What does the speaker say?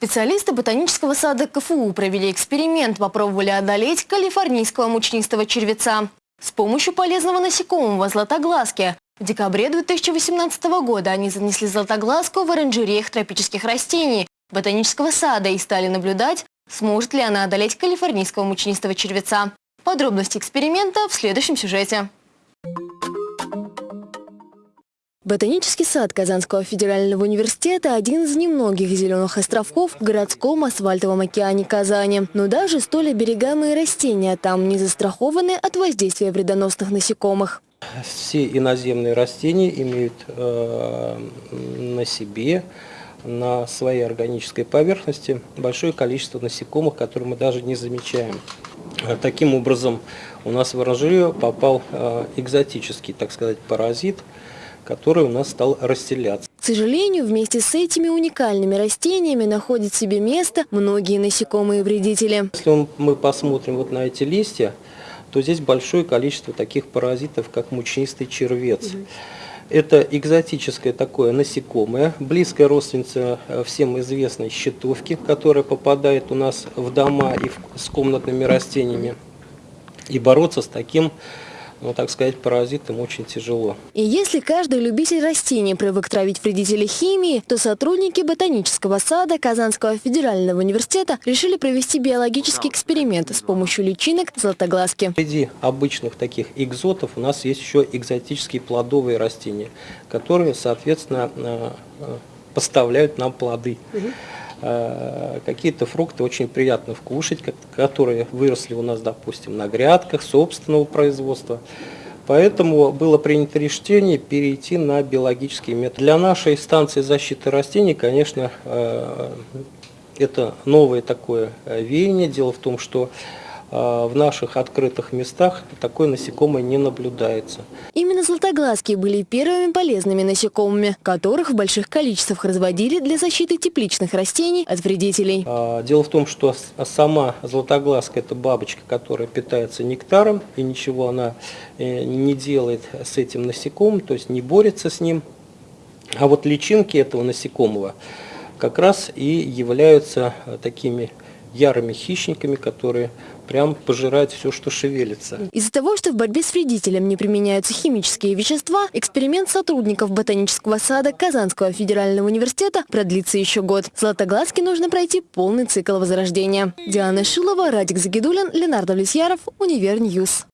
Специалисты ботанического сада КФУ провели эксперимент, попробовали одолеть калифорнийского мучнистого червеца. С помощью полезного насекомого златоглазки. В декабре 2018 года они занесли златоглазку в оранжереях тропических растений ботанического сада и стали наблюдать, сможет ли она одолеть калифорнийского мучнистого червеца. Подробности эксперимента в следующем сюжете. Ботанический сад Казанского федерального университета – один из немногих зеленых островков в городском асфальтовом океане Казани. Но даже столь оберегаемые растения там не застрахованы от воздействия вредоносных насекомых. Все иноземные растения имеют э, на себе, на своей органической поверхности большое количество насекомых, которые мы даже не замечаем. Таким образом, у нас в оранжерею попал э, экзотический, так сказать, паразит – который у нас стал расселяться. К сожалению, вместе с этими уникальными растениями находят себе место многие насекомые вредители. Если мы посмотрим вот на эти листья, то здесь большое количество таких паразитов, как мучнистый червец. Угу. Это экзотическое такое насекомое, близкая родственница э, всем известной щитовки, которая попадает у нас в дома и в, с комнатными растениями. И бороться с таким ну, так сказать, паразитам очень тяжело. И если каждый любитель растений привык травить вредителей химии, то сотрудники ботанического сада Казанского федерального университета решили провести биологический эксперимент с помощью личинок златоглазки. Среди обычных таких экзотов у нас есть еще экзотические плодовые растения, которые, соответственно, э, э, поставляют нам плоды. Угу. Э, какие-то фрукты очень приятно вкушать, которые выросли у нас, допустим, на грядках собственного производства. Поэтому было принято решение перейти на биологический метод. Для нашей станции защиты растений, конечно, э, это новое такое э, веяние. Дело в том, что в наших открытых местах такое насекомое не наблюдается. Именно златоглазки были первыми полезными насекомыми, которых в больших количествах разводили для защиты тепличных растений от вредителей. А, дело в том, что сама златоглазка – это бабочка, которая питается нектаром, и ничего она э, не делает с этим насекомым, то есть не борется с ним. А вот личинки этого насекомого как раз и являются э, такими ярыми хищниками, которые прям пожирают все, что шевелится. Из-за того, что в борьбе с вредителем не применяются химические вещества, эксперимент сотрудников ботанического сада Казанского федерального университета продлится еще год. Златоглазке нужно пройти полный цикл возрождения. Диана Шилова, Радик Загидулин, Ленардо Влесьяров, Универньюз.